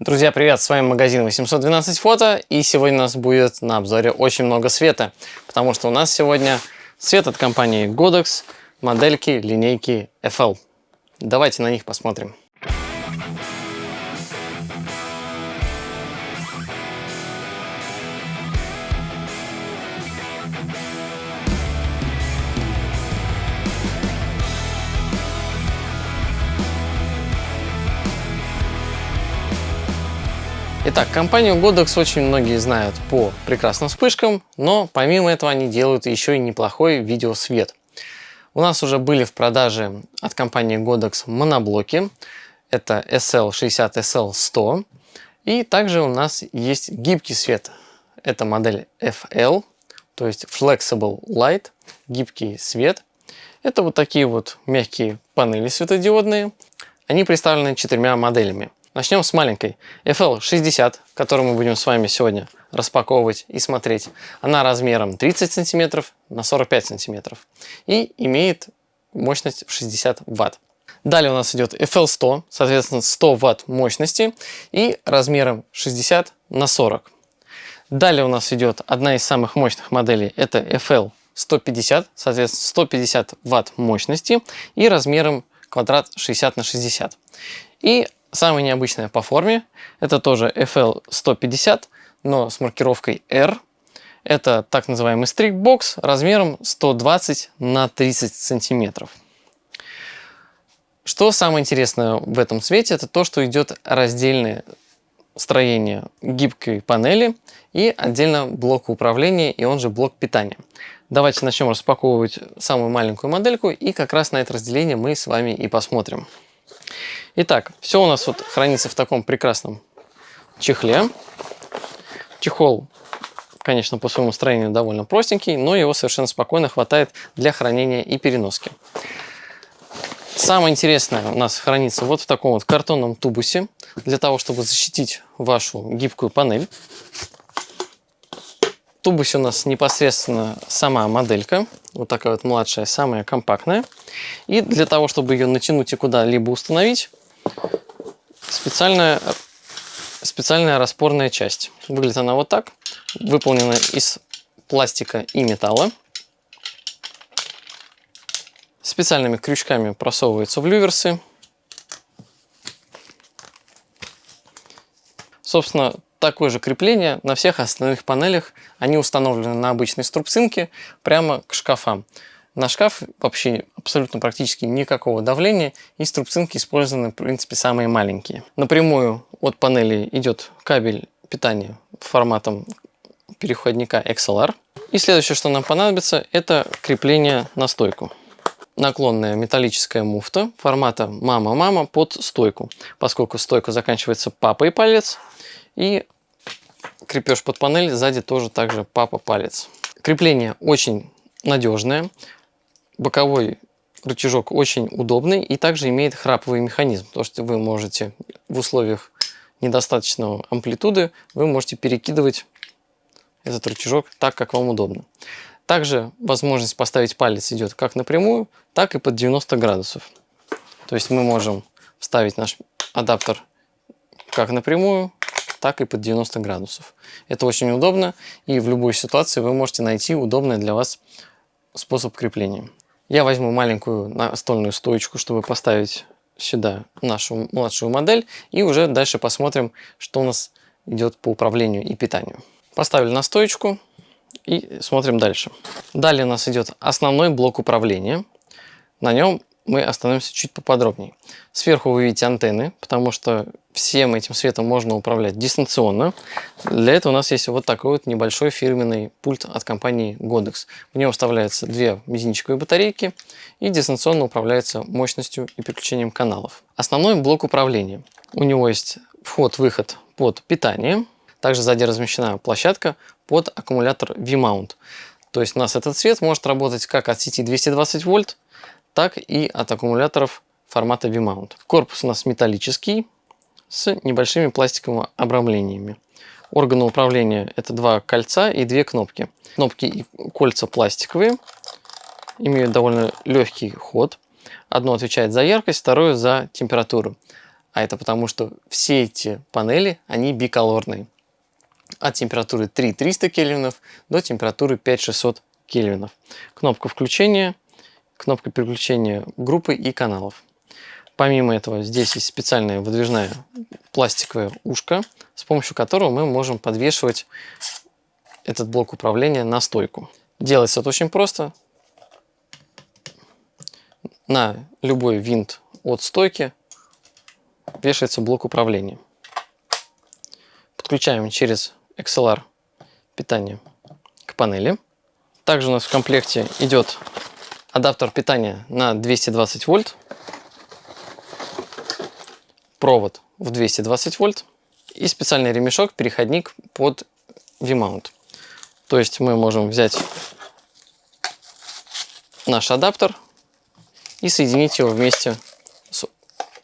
Друзья, привет! С вами магазин 812 фото и сегодня у нас будет на обзоре очень много света, потому что у нас сегодня свет от компании Godox, модельки линейки FL. Давайте на них посмотрим. Итак, компанию Godox очень многие знают по прекрасным вспышкам, но помимо этого они делают еще и неплохой видеосвет. У нас уже были в продаже от компании Godox моноблоки. Это SL60, SL100. И также у нас есть гибкий свет. Это модель FL, то есть Flexible Light, гибкий свет. Это вот такие вот мягкие панели светодиодные. Они представлены четырьмя моделями. Начнем с маленькой FL60, которую мы будем с вами сегодня распаковывать и смотреть. Она размером 30 см на 45 см и имеет мощность в 60 Вт. Далее у нас идет FL100, соответственно 100 Вт мощности и размером 60 на 40. Далее у нас идет одна из самых мощных моделей, это FL 150, соответственно 150 Вт мощности и размером квадрат 60 на 60. И Самая необычная по форме, это тоже FL 150, но с маркировкой R. Это так называемый стрикбокс размером 120 на 30 сантиметров. Что самое интересное в этом цвете, это то, что идет раздельное строение гибкой панели и отдельно блок управления и он же блок питания. Давайте начнем распаковывать самую маленькую модельку и как раз на это разделение мы с вами и посмотрим. Итак, все у нас вот хранится в таком прекрасном чехле. Чехол, конечно, по своему строению довольно простенький, но его совершенно спокойно хватает для хранения и переноски. Самое интересное у нас хранится вот в таком вот картонном тубусе, для того, чтобы защитить вашу гибкую панель. В тубусе у нас непосредственно сама моделька, вот такая вот младшая, самая компактная. И для того, чтобы ее натянуть и куда-либо установить, специальная, специальная распорная часть. Выглядит она вот так. Выполнена из пластика и металла. Специальными крючками просовывается в люверсы. Собственно, такое же крепление на всех остальных панелях. Они установлены на обычной струбцинке прямо к шкафам. На шкаф вообще абсолютно практически никакого давления и струбцинки использованы в принципе самые маленькие. Напрямую от панели идет кабель питания форматом переходника XLR. И следующее, что нам понадобится, это крепление на стойку. Наклонная металлическая муфта формата мама-мама под стойку, поскольку стойка заканчивается папой палец и крепеж под панель сзади тоже также папа палец. Крепление очень надежное, боковой рычажок очень удобный и также имеет храповый механизм, то что вы можете в условиях недостаточного амплитуды вы можете перекидывать этот рычажок так, как вам удобно. Также возможность поставить палец идет как напрямую, так и под 90 градусов. То есть мы можем вставить наш адаптер как напрямую, так и под 90 градусов. Это очень удобно, и в любой ситуации вы можете найти удобный для вас способ крепления. Я возьму маленькую настольную стоечку, чтобы поставить сюда нашу младшую модель, и уже дальше посмотрим, что у нас идет по управлению и питанию. Поставили на стоечку и смотрим дальше. Далее у нас идет основной блок управления. На нем мы остановимся чуть поподробнее. Сверху вы видите антенны, потому что всем этим светом можно управлять дистанционно. Для этого у нас есть вот такой вот небольшой фирменный пульт от компании Godox. В него вставляются две мизинчиковые батарейки и дистанционно управляется мощностью и переключением каналов. Основной блок управления. У него есть вход-выход под питание. Также сзади размещена площадка под аккумулятор V-mount. То есть у нас этот свет может работать как от сети 220 вольт, так и от аккумуляторов формата V-mount. Корпус у нас металлический с небольшими пластиковыми обрамлениями. Органы управления это два кольца и две кнопки. Кнопки и кольца пластиковые, имеют довольно легкий ход. Одно отвечает за яркость, второе за температуру. А это потому, что все эти панели, они биколорные. От температуры 3300 кельвинов до температуры 5600 кельвинов. Кнопка включения, кнопка переключения группы и каналов. Помимо этого, здесь есть специальная выдвижная пластиковая ушко, с помощью которого мы можем подвешивать этот блок управления на стойку. Делается это очень просто. На любой винт от стойки вешается блок управления. Подключаем через XLR питание к панели. Также у нас в комплекте идет адаптер питания на 220 вольт, провод в 220 вольт и специальный ремешок, переходник под V-mount. То есть мы можем взять наш адаптер и соединить его вместе с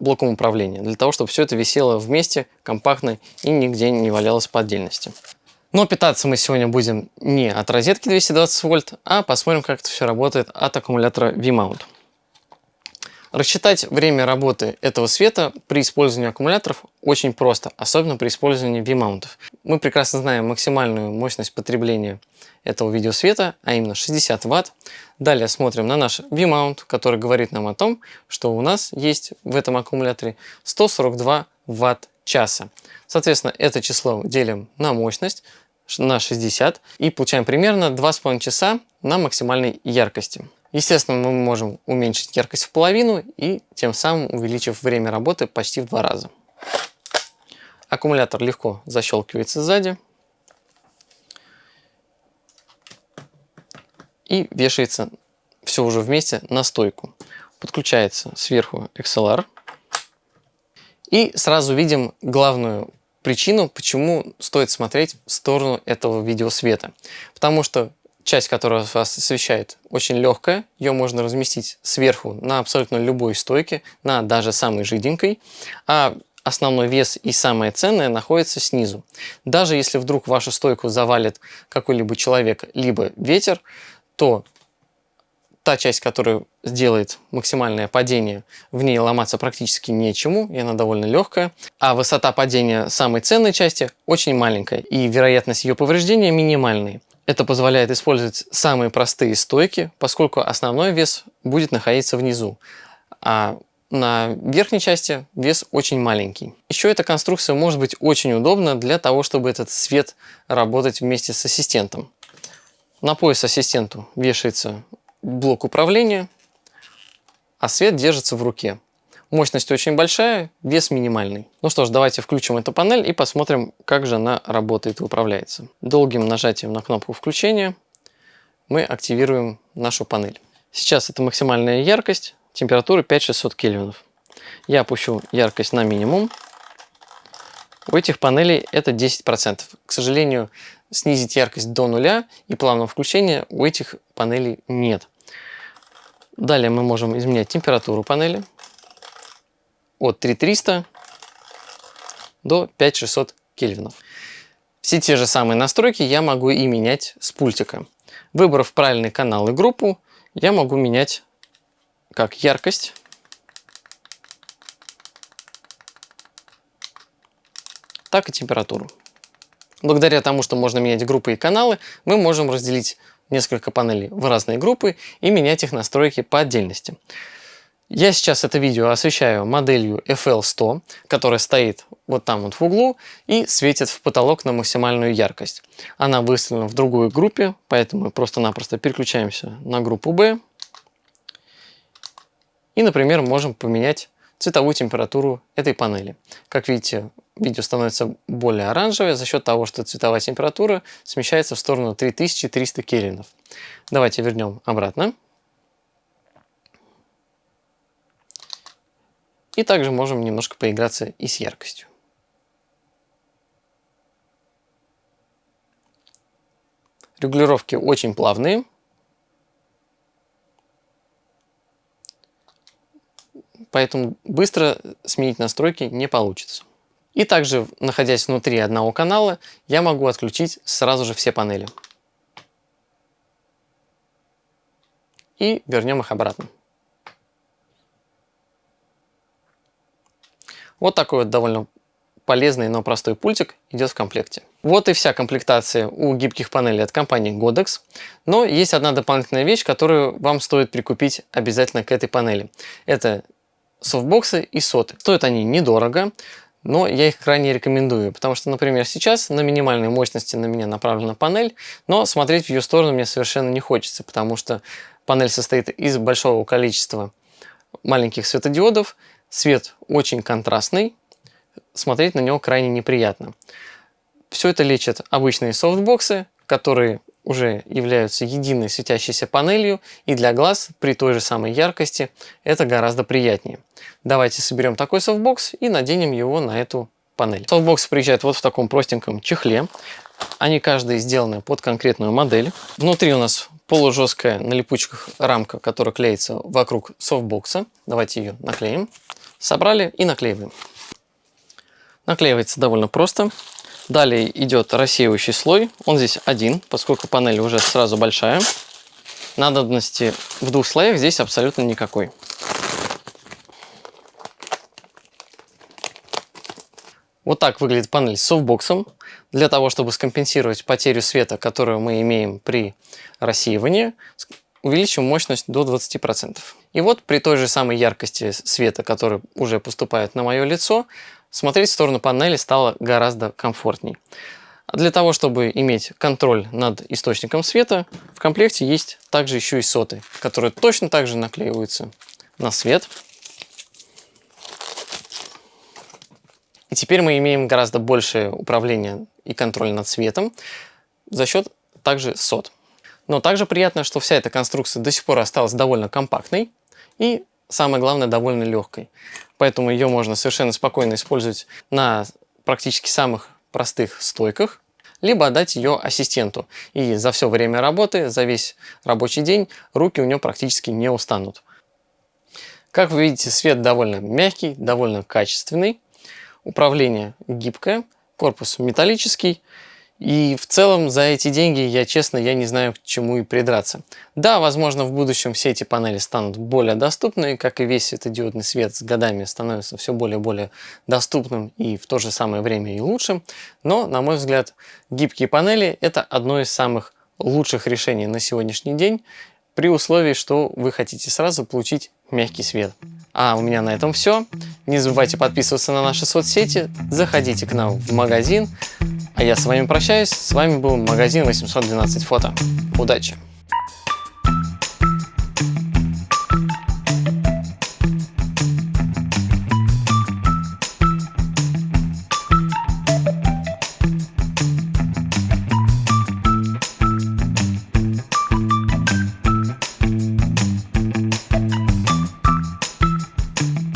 блоком управления, для того, чтобы все это висело вместе, компактно и нигде не валялось по отдельности. Но питаться мы сегодня будем не от розетки 220 вольт, а посмотрим, как это все работает от аккумулятора V-mount. Рассчитать время работы этого света при использовании аккумуляторов очень просто, особенно при использовании V-маунтов. Мы прекрасно знаем максимальную мощность потребления этого видеосвета, а именно 60 Вт. Далее смотрим на наш V-маунт, который говорит нам о том, что у нас есть в этом аккумуляторе 142 Вт-часа. Соответственно, это число делим на мощность, на 60 и получаем примерно 2,5 часа на максимальной яркости. Естественно, мы можем уменьшить яркость в половину и тем самым увеличив время работы почти в два раза. Аккумулятор легко защелкивается сзади и вешается все уже вместе на стойку. Подключается сверху XLR. И сразу видим главную причину, почему стоит смотреть в сторону этого видеосвета. Потому что часть, которая вас освещает, очень легкая. Ее можно разместить сверху на абсолютно любой стойке, на даже самой жиденькой. А основной вес и самое ценное находится снизу. Даже если вдруг вашу стойку завалит какой-либо человек, либо ветер, то та часть, которая сделает максимальное падение, в ней ломаться практически нечему, и она довольно легкая. А высота падения самой ценной части очень маленькая, и вероятность ее повреждения минимальная. Это позволяет использовать самые простые стойки, поскольку основной вес будет находиться внизу, а на верхней части вес очень маленький. Еще эта конструкция может быть очень удобна для того, чтобы этот свет работать вместе с ассистентом. На пояс ассистенту вешается блок управления, а свет держится в руке. Мощность очень большая, вес минимальный. Ну что ж, давайте включим эту панель и посмотрим, как же она работает и управляется. Долгим нажатием на кнопку включения мы активируем нашу панель. Сейчас это максимальная яркость, температура 5600 кельвинов. Я опущу яркость на минимум. У этих панелей это 10%. К сожалению, снизить яркость до нуля и плавного включения у этих панелей нет. Далее мы можем изменять температуру панели от 3300 до 5600 кельвинов. Все те же самые настройки я могу и менять с пультика. Выбрав правильный канал и группу, я могу менять как яркость, так и температуру. Благодаря тому, что можно менять группы и каналы, мы можем разделить несколько панелей в разные группы и менять их настройки по отдельности. Я сейчас это видео освещаю моделью FL100, которая стоит вот там вот в углу и светит в потолок на максимальную яркость. Она выставлена в другой группе, поэтому мы просто-напросто переключаемся на группу B. И, например, можем поменять цветовую температуру этой панели. Как видите, видео становится более оранжевое за счет того, что цветовая температура смещается в сторону 3300 кельвинов. Давайте вернем обратно. И также можем немножко поиграться и с яркостью. Регулировки очень плавные. Поэтому быстро сменить настройки не получится. И также, находясь внутри одного канала, я могу отключить сразу же все панели. И вернем их обратно. Вот такой вот довольно полезный, но простой пультик идет в комплекте. Вот и вся комплектация у гибких панелей от компании Godex. Но есть одна дополнительная вещь, которую вам стоит прикупить обязательно к этой панели. Это софтбоксы и соты. Стоят они недорого, но я их крайне рекомендую, потому что, например, сейчас на минимальной мощности на меня направлена панель, но смотреть в ее сторону мне совершенно не хочется, потому что панель состоит из большого количества маленьких светодиодов, свет очень контрастный, смотреть на него крайне неприятно. Все это лечат обычные софтбоксы, которые уже являются единой светящейся панелью, и для глаз при той же самой яркости это гораздо приятнее. Давайте соберем такой софтбокс и наденем его на эту панель. Софтбоксы приезжают вот в таком простеньком чехле. Они каждый сделаны под конкретную модель. Внутри у нас полужесткая на липучках рамка, которая клеится вокруг софтбокса. Давайте ее наклеим. Собрали и наклеиваем. Наклеивается довольно просто. Далее идет рассеивающий слой. Он здесь один, поскольку панель уже сразу большая. Надобности в двух слоях здесь абсолютно никакой. Вот так выглядит панель с софтбоксом. Для того, чтобы скомпенсировать потерю света, которую мы имеем при рассеивании, увеличим мощность до 20%. И вот при той же самой яркости света, который уже поступает на мое лицо, смотреть в сторону панели стало гораздо комфортней. Для того, чтобы иметь контроль над источником света, в комплекте есть также еще и соты, которые точно так же наклеиваются на свет. И теперь мы имеем гораздо большее управление и контроль над светом за счет также сот. Но также приятно, что вся эта конструкция до сих пор осталась довольно компактной и, самое главное, довольно легкой. Поэтому ее можно совершенно спокойно использовать на практически самых простых стойках, либо отдать ее ассистенту. И за все время работы, за весь рабочий день руки у него практически не устанут. Как вы видите, свет довольно мягкий, довольно качественный. Управление гибкое, корпус металлический. И в целом за эти деньги, я честно, я не знаю к чему и придраться. Да, возможно в будущем все эти панели станут более доступны, как и весь светодиодный свет с годами становится все более и более доступным и в то же самое время и лучшим. Но, на мой взгляд, гибкие панели это одно из самых лучших решений на сегодняшний день, при условии, что вы хотите сразу получить мягкий свет. А у меня на этом все. Не забывайте подписываться на наши соцсети, заходите к нам в магазин, а я с вами прощаюсь. С вами был магазин 812 фото. Удачи!